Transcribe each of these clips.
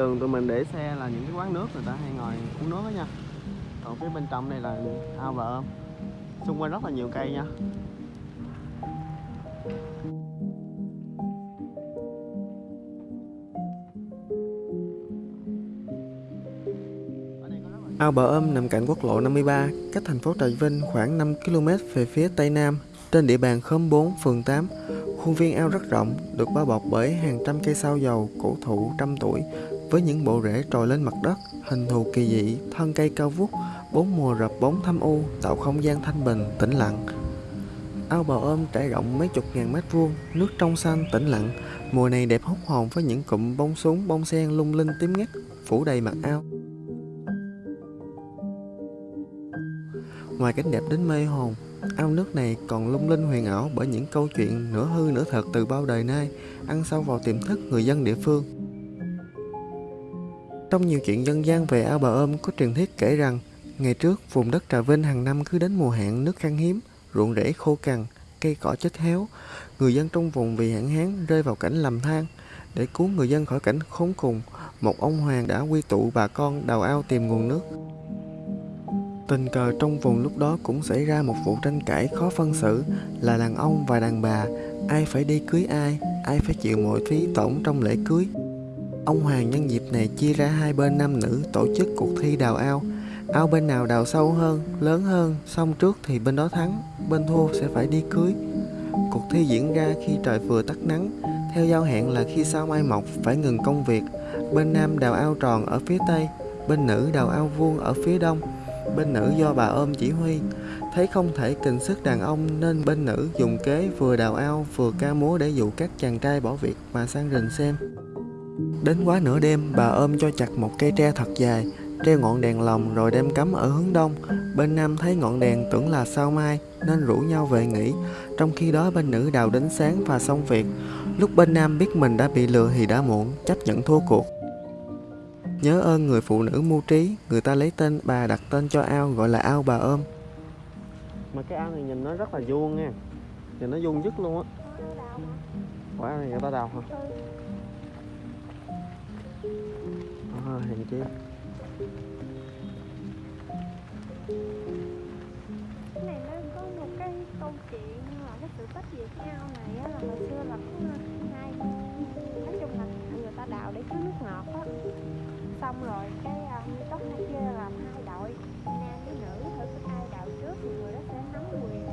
đường tụi mình để xe là những cái quán nước người ta hay ngồi uống nước đó nha. Còn phía bên trong này là ao và ôm. Xung quanh rất là nhiều cây nha. Ao Bờ Âm nằm cạnh quốc lộ 53, cách thành phố Trà Vinh khoảng 5 km về phía tây nam, trên địa bàn khóm 4, phường 8. Khuôn viên ao rất rộng, được bao bọc bởi hàng trăm cây sao dầu cổ thụ trăm tuổi, với những bộ rễ trồi lên mặt đất, hình thù kỳ dị, thân cây cao vút, bốn mùa rập bóng thâm u, tạo không gian thanh bình, tĩnh lặng. Ao bào ôm trải rộng mấy chục ngàn mét vuông, nước trong xanh, tĩnh lặng. Mùa này đẹp hút hồn với những cụm bông súng, bông sen lung linh tím ngắt, phủ đầy mặt ao. Ngoài cảnh đẹp đến mê hồn, ao nước này còn lung linh huyền ảo bởi những câu chuyện nửa hư nửa thật từ bao đời nay, ăn sâu vào tiềm thức người dân địa phương. Trong nhiều chuyện dân gian về ao bà ôm có truyền thuyết kể rằng, ngày trước vùng đất Trà Vinh hàng năm cứ đến mùa hạn nước khan hiếm, ruộng rễ khô cằn, cây cỏ chết héo. Người dân trong vùng vì hạn hán rơi vào cảnh lầm than. Để cứu người dân khỏi cảnh khốn cùng, một ông hoàng đã quy tụ bà con đào ao tìm nguồn nước. Tình cờ trong vùng lúc đó cũng xảy ra một vụ tranh cãi khó phân xử là đàn ông và đàn bà, ai phải đi cưới ai, ai phải chịu mọi phí tổn trong lễ cưới. Ông Hoàng nhân dịp này chia ra hai bên nam nữ tổ chức cuộc thi đào ao. Ao bên nào đào sâu hơn, lớn hơn, xong trước thì bên đó thắng, bên thua sẽ phải đi cưới. Cuộc thi diễn ra khi trời vừa tắt nắng, theo giao hẹn là khi sao mai mọc phải ngừng công việc. Bên nam đào ao tròn ở phía tây, bên nữ đào ao vuông ở phía đông bên nữ do bà ôm chỉ huy thấy không thể kình sức đàn ông nên bên nữ dùng kế vừa đào ao vừa ca múa để dụ các chàng trai bỏ việc mà sang rình xem đến quá nửa đêm bà ôm cho chặt một cây tre thật dài treo ngọn đèn lồng rồi đem cắm ở hướng đông bên nam thấy ngọn đèn tưởng là sao mai nên rủ nhau về nghỉ trong khi đó bên nữ đào đến sáng và xong việc lúc bên nam biết mình đã bị lừa thì đã muộn chấp nhận thua cuộc Nhớ ơn người phụ nữ mưu trí, người ta lấy tên bà đặt tên cho ao gọi là ao bà ôm. Mà cái ao này nhìn nó rất là vuông nha. Nhìn nó vuông dứt luôn á. Quả này người ta đào hả? Hèn chi. Cái này nó có một cái câu chuyện là cái sự tích về cái ao này á, là hồi xưa là có hai nói chung là người ta đào để chứa nước ngọt á. Xong rồi cái uh, tóc hai kia làm hai đội nam với nữ thử cái ai đào trước thì người đó sẽ nắm quyền.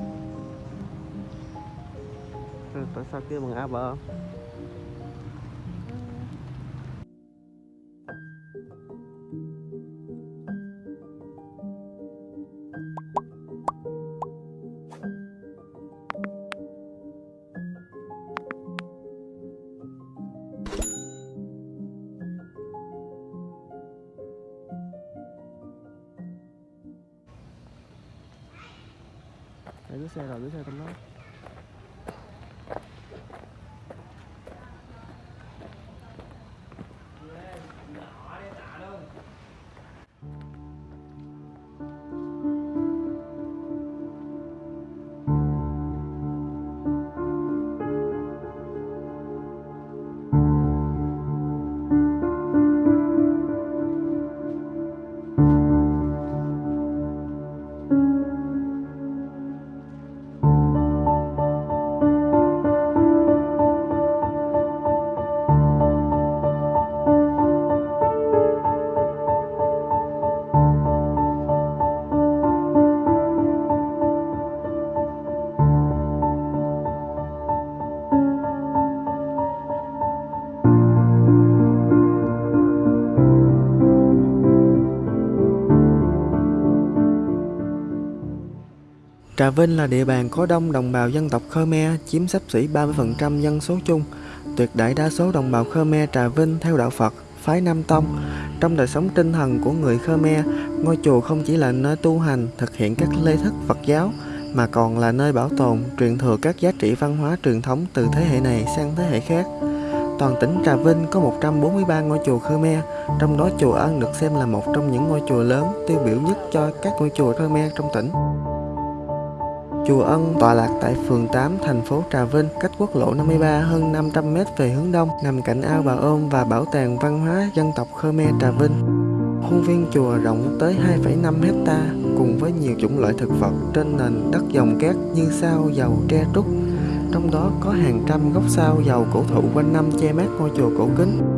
Ừ, tại sao kêu bằng a bờ Để Trà Vinh là địa bàn có đông đồng bào dân tộc Khmer, chiếm sắp xỉ 30% dân số chung. Tuyệt đại đa số đồng bào Khmer Trà Vinh theo đạo Phật, phái Nam Tông. Trong đời sống tinh thần của người Khmer, ngôi chùa không chỉ là nơi tu hành, thực hiện các lễ thức Phật giáo, mà còn là nơi bảo tồn, truyền thừa các giá trị văn hóa truyền thống từ thế hệ này sang thế hệ khác. Toàn tỉnh Trà Vinh có 143 ngôi chùa Khmer, trong đó chùa Ân được xem là một trong những ngôi chùa lớn tiêu biểu nhất cho các ngôi chùa Khmer trong tỉnh. Chùa Ân tọa lạc tại phường 8, thành phố Trà Vinh, cách quốc lộ 53 hơn 500 m về hướng đông, nằm cạnh ao Bà Ôm và Bảo tàng Văn hóa Dân tộc Khmer Trà Vinh. Khuôn viên chùa rộng tới 2,5 hecta cùng với nhiều chủng loại thực vật trên nền đất dòng cát như sao, dầu, tre trúc. Trong đó có hàng trăm gốc sao dầu cổ thụ quanh năm che mát ngôi chùa cổ kính.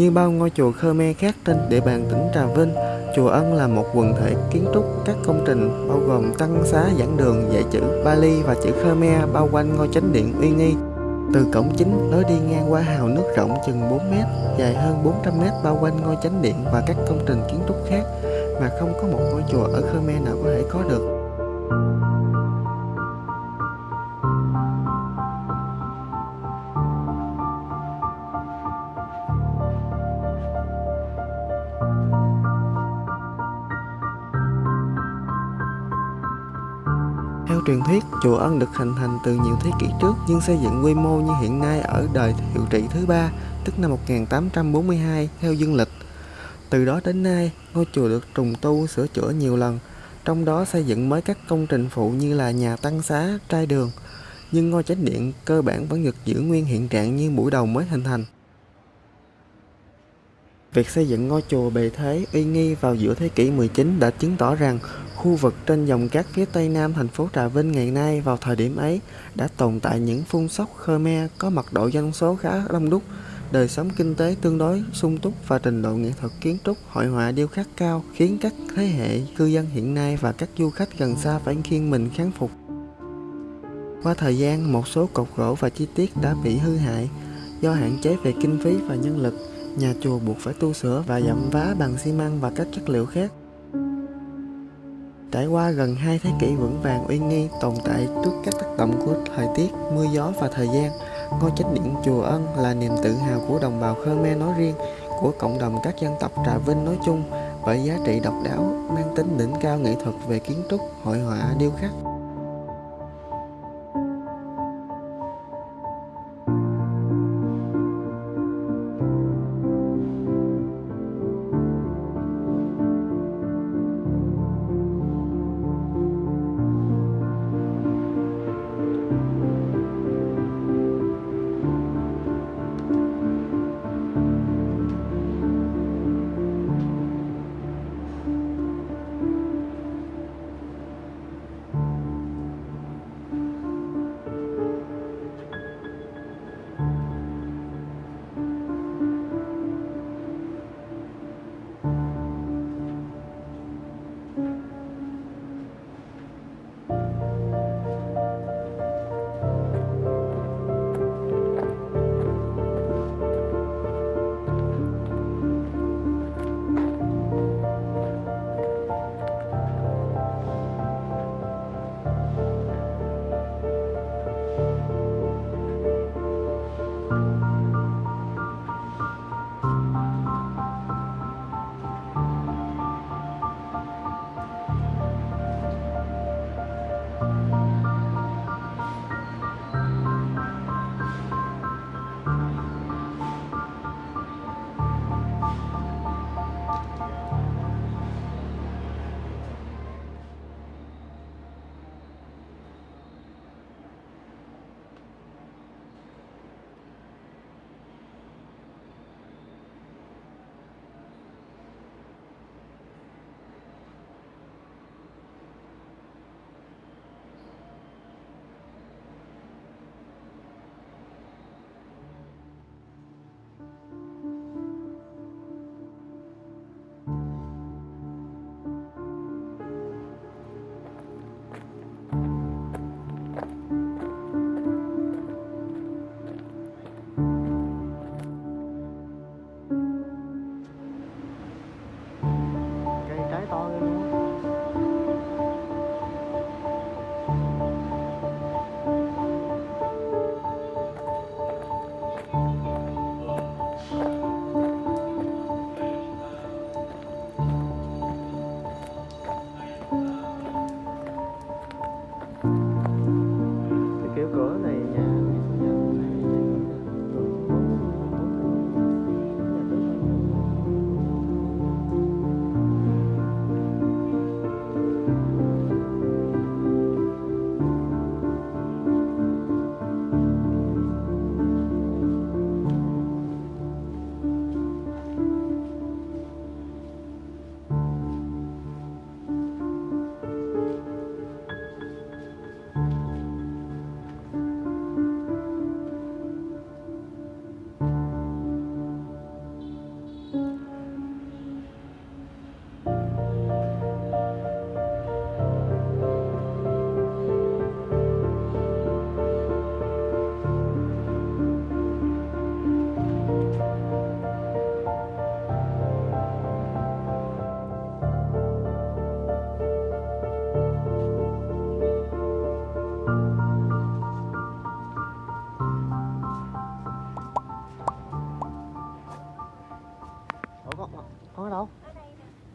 Như bao ngôi chùa Khmer khác trên địa bàn tỉnh Trà Vinh, chùa Ân là một quần thể kiến trúc các công trình bao gồm tăng xá giảng đường dạy chữ Bali và chữ Khmer bao quanh ngôi chánh điện uy nghi. Từ cổng chính lối đi ngang qua hào nước rộng chừng 4 mét, dài hơn 400 mét bao quanh ngôi chánh điện và các công trình kiến trúc khác mà không có một ngôi chùa ở Khmer nào có thể có được. Theo truyền thuyết, chùa Ân được hình thành từ nhiều thế kỷ trước nhưng xây dựng quy mô như hiện nay ở đời hiệu trị thứ ba, tức năm 1842 theo dương lịch. Từ đó đến nay, ngôi chùa được trùng tu sửa chữa nhiều lần, trong đó xây dựng mới các công trình phụ như là nhà tăng xá, trai đường. Nhưng ngôi chánh điện cơ bản vẫn được giữ nguyên hiện trạng như buổi đầu mới hình thành. Việc xây dựng ngôi chùa bề thế uy nghi vào giữa thế kỷ 19 đã chứng tỏ rằng khu vực trên dòng cát phía tây nam thành phố Trà Vinh ngày nay vào thời điểm ấy đã tồn tại những phun sóc Khmer có mật độ dân số khá đông đúc, đời sống kinh tế tương đối sung túc và trình độ nghệ thuật kiến trúc, hội họa điêu khắc cao khiến các thế hệ cư dân hiện nay và các du khách gần xa phải khiêng mình kháng phục. Qua thời gian, một số cột gỗ và chi tiết đã bị hư hại do hạn chế về kinh phí và nhân lực nhà chùa buộc phải tu sửa và dặm vá bằng xi măng và các chất liệu khác. Trải qua gần hai thế kỷ vững vàng uy nghi tồn tại trước các tác động của thời tiết, mưa gió và thời gian, ngôi chánh điện chùa Ân là niềm tự hào của đồng bào Khmer nói riêng, của cộng đồng các dân tộc Trà Vinh nói chung bởi giá trị độc đáo, mang tính đỉnh cao nghệ thuật về kiến trúc, hội họa, điêu khắc.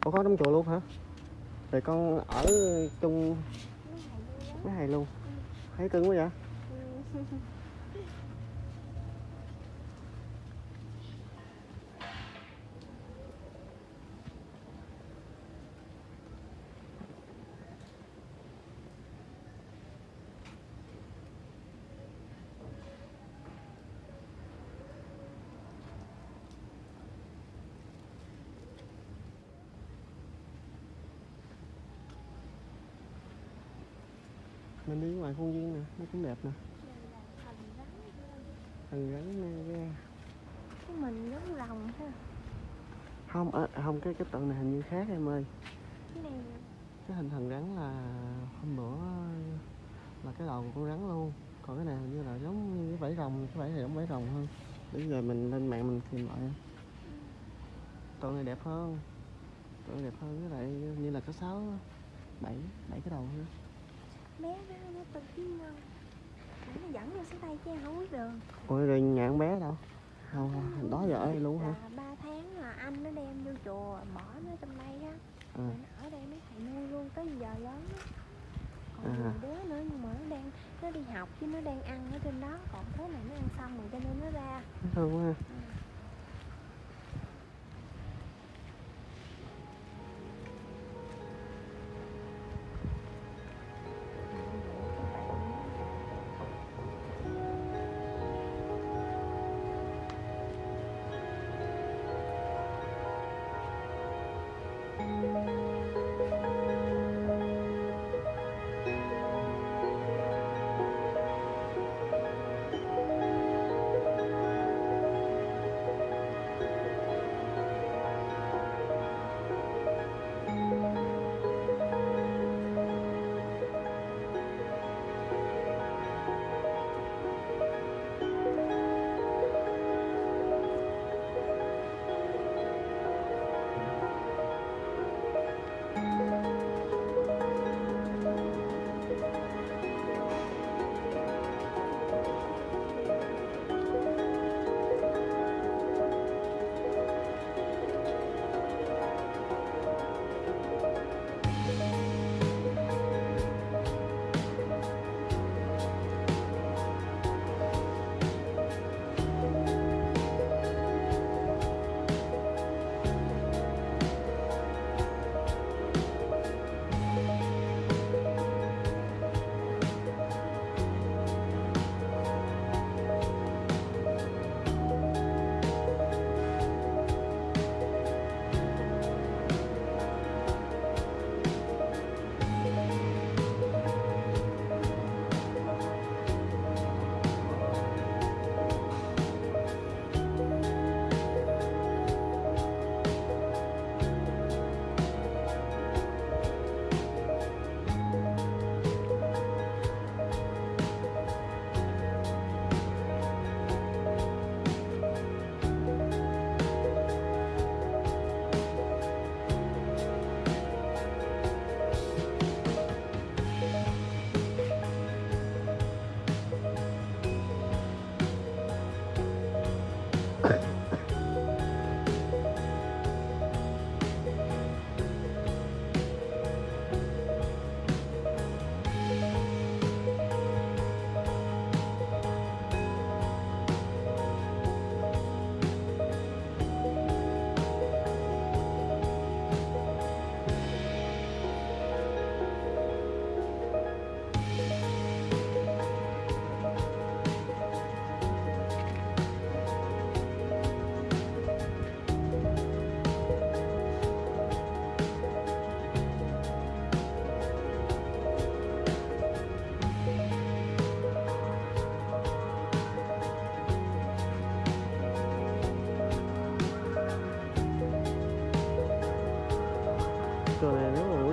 Con có đóng chùa luôn hả? Rồi con ở chung mấy ngày mấy ngày luôn. Thấy cưng quá vậy? khuôn viên nè, nó cũng đẹp nè. Thành rắn nè ra. cái mình giống rồng ha Không, à, không cái cái tượng này hình như khác em ơi. cái này Cái hình thần rắn là hôm bữa là cái đầu của con rắn luôn. Còn cái này hình như là giống như cái vảy rồng, cái vảy này giống vảy rồng hơn. Bây giờ mình lên mạng mình tìm lại. Tượng này đẹp hơn. Tượng này đẹp hơn với lại như là có sáu bảy bảy cái đầu nữa. Bé đó nó tự nhiên Để nó dẫn vô xuống đây chứ em không biết đường. Ôi rồi nhà con bé đâu? Không, không, đó giờ ở đây luôn hả? ba tháng là anh nó đem vô chùa bỏ nó trong đây á. À, rồi nó ở đây mấy thầy nuôi luôn tới giờ lớn á. Còn À. đứa nữa nhưng mà nó đang nó đi học chứ nó đang ăn ở trên đó. Còn thế này nó ăn xong rồi cho nên nó ra. Thương quá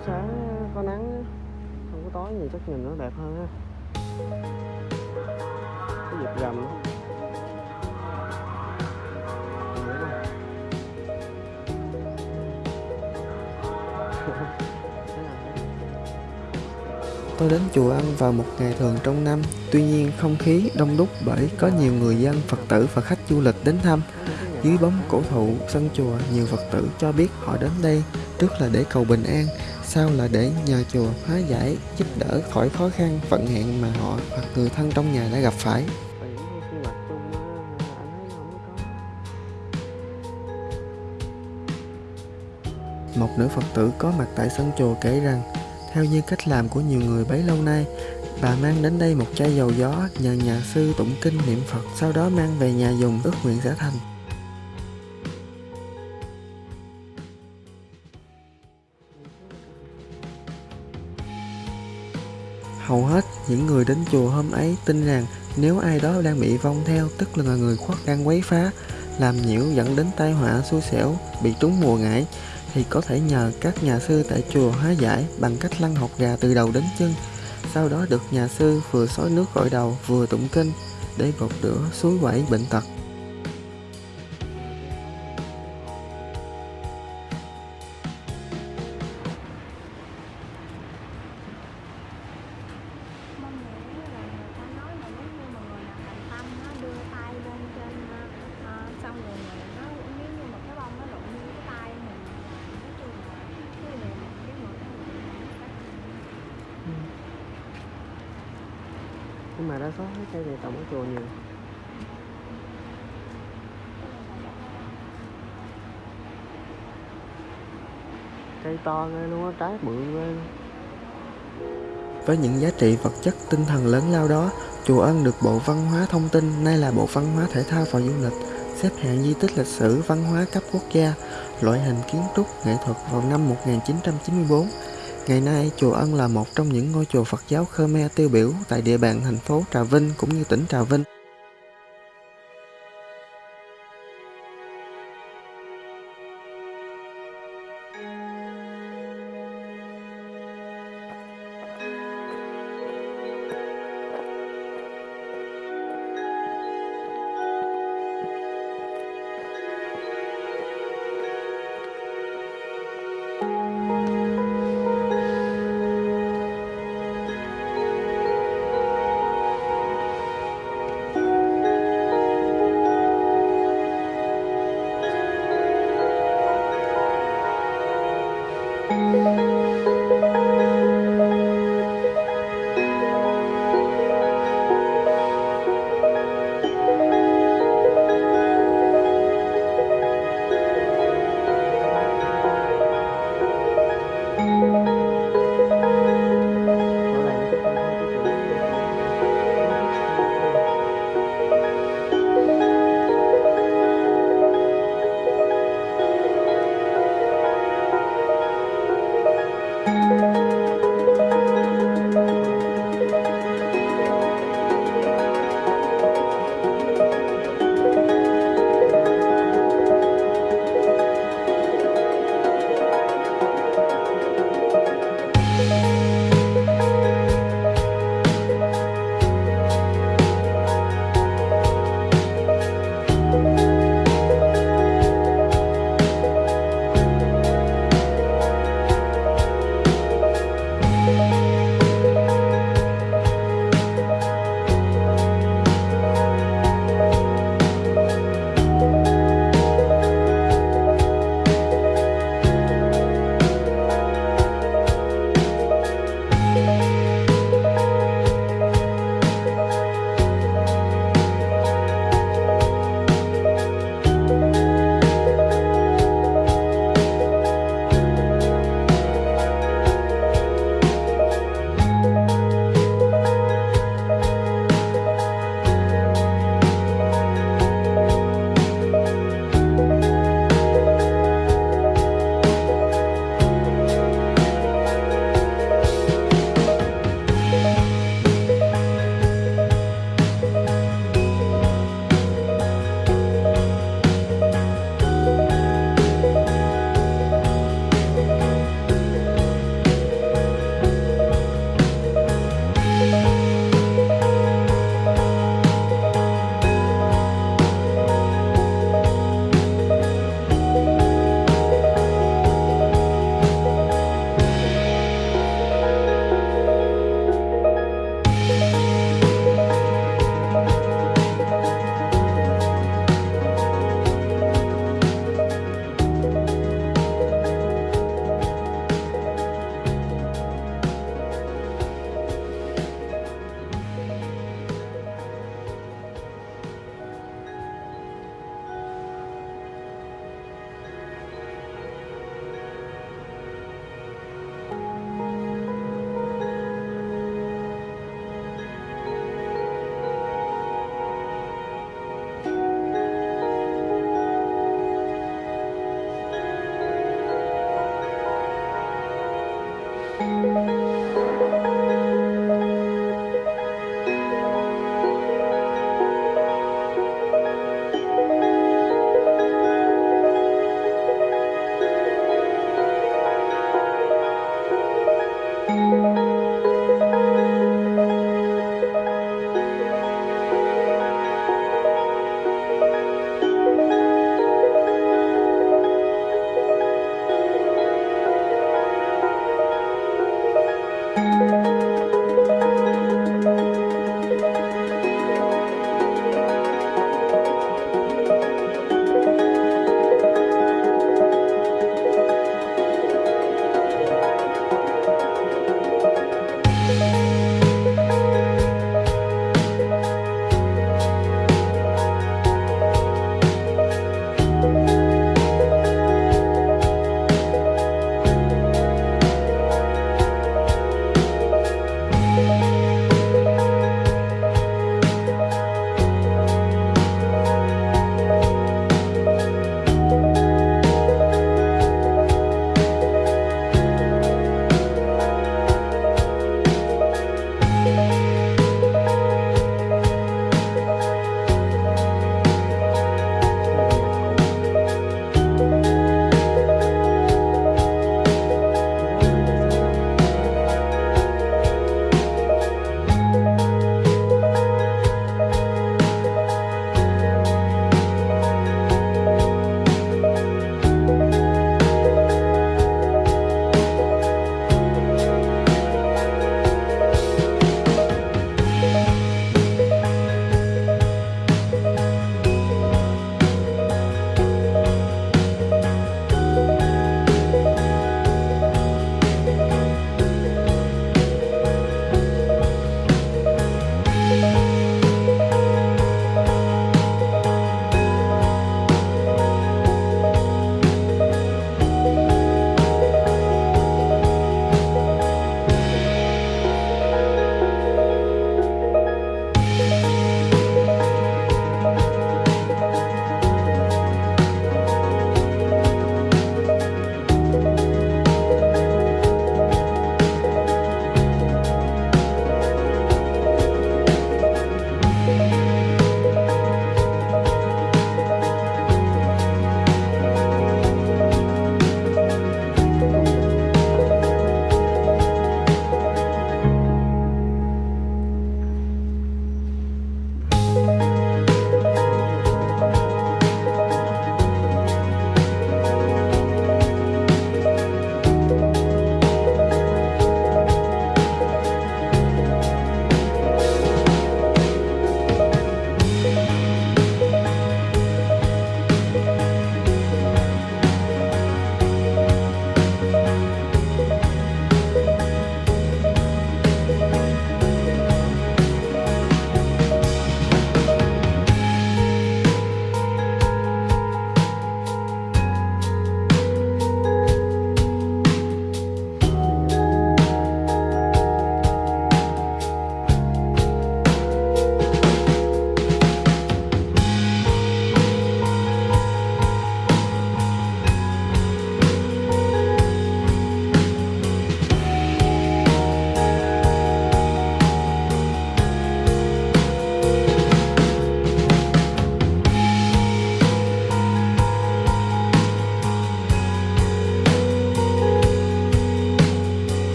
buổi sáng có nắng không có tối gì chắc nhìn nó đẹp hơn ha cái dịp rằm á. Tôi đến chùa ăn vào một ngày thường trong năm, tuy nhiên không khí đông đúc bởi có nhiều người dân, Phật tử và khách du lịch đến thăm. Dưới bóng cổ thụ sân chùa, nhiều Phật tử cho biết họ đến đây trước là để cầu bình an, sau là để nhờ chùa hóa giải, giúp đỡ khỏi khó khăn, vận hạn mà họ hoặc người thân trong nhà đã gặp phải. Một nữ Phật tử có mặt tại sân chùa kể rằng, theo như cách làm của nhiều người bấy lâu nay, bà mang đến đây một chai dầu gió nhờ nhà sư tụng kinh niệm Phật, sau đó mang về nhà dùng ước nguyện sẽ thành. Hầu hết những người đến chùa hôm ấy tin rằng nếu ai đó đang bị vong theo tức là người khuất đang quấy phá, làm nhiễu dẫn đến tai họa xui xẻo, bị trúng mùa ngải thì có thể nhờ các nhà sư tại chùa hóa giải bằng cách lăn hột gà từ đầu đến chân. Sau đó được nhà sư vừa xối nước gội đầu vừa tụng kinh để gột rửa suối quẩy bệnh tật. Mà đa số cái cây này trồng ở chùa nhiều. Cây to ghê luôn á, trái bự ghê luôn. Với những giá trị vật chất tinh thần lớn lao đó, chùa Ân được Bộ Văn hóa Thông tin, nay là Bộ Văn hóa Thể thao và Du lịch, xếp hạng di tích lịch sử văn hóa cấp quốc gia, loại hình kiến trúc nghệ thuật vào năm 1994. Ngày nay, chùa Ân là một trong những ngôi chùa Phật giáo Khmer tiêu biểu tại địa bàn thành phố Trà Vinh cũng như tỉnh Trà Vinh.